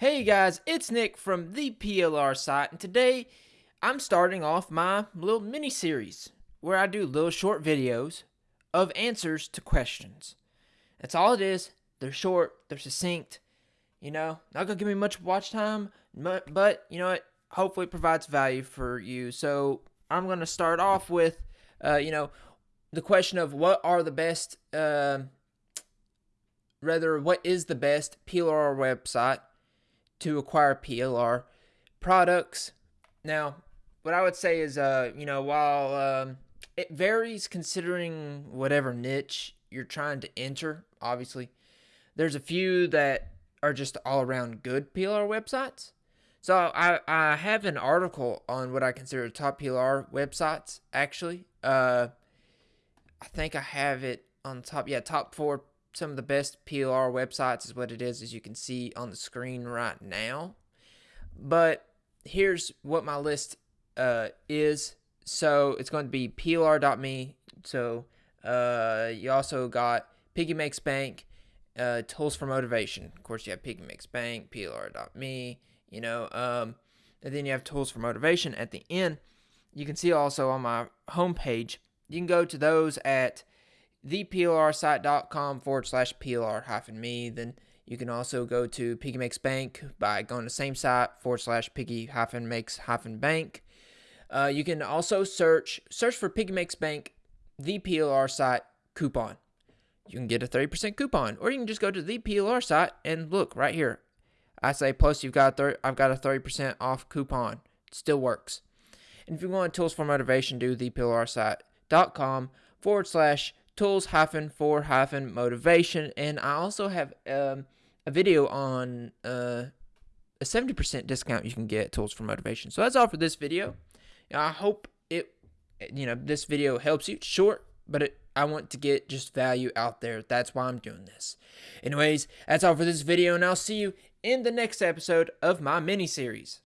Hey guys, it's Nick from the PLR site, and today I'm starting off my little mini series where I do little short videos of answers to questions. That's all it is. They're short, they're succinct, you know, not gonna give me much watch time, but you know what? Hopefully, it provides value for you. So, I'm gonna start off with, uh, you know, the question of what are the best, uh, rather, what is the best PLR website to acquire PLR products. Now, what I would say is, uh, you know, while um, it varies considering whatever niche you're trying to enter, obviously, there's a few that are just all around good PLR websites. So I, I have an article on what I consider top PLR websites, actually. Uh, I think I have it on top. Yeah, top four some of the best PLR websites is what it is, as you can see on the screen right now. But here's what my list uh, is. So it's going to be PLR.me. So uh, you also got Piggy Makes Bank, uh, Tools for Motivation. Of course, you have Piggy Makes Bank, PLR.me, you know, um, and then you have Tools for Motivation at the end. You can see also on my homepage, you can go to those at theplrsite.com forward slash plr hyphen me. Then you can also go to Piggy Makes Bank by going to the same site forward slash Piggy hyphen makes hyphen bank. Uh, you can also search search for Piggy Makes Bank, the PLR site coupon. You can get a 30% coupon, or you can just go to the PLR site and look right here. I say plus you've got i I've got a 30% off coupon. It still works. And if you want tools for motivation, do theplrsite.com forward slash tools hyphen for hyphen motivation. And I also have um, a video on uh, a 70% discount you can get tools for motivation. So that's all for this video. I hope it, you know, this video helps you. It's short, but it, I want to get just value out there. That's why I'm doing this. Anyways, that's all for this video, and I'll see you in the next episode of my mini series.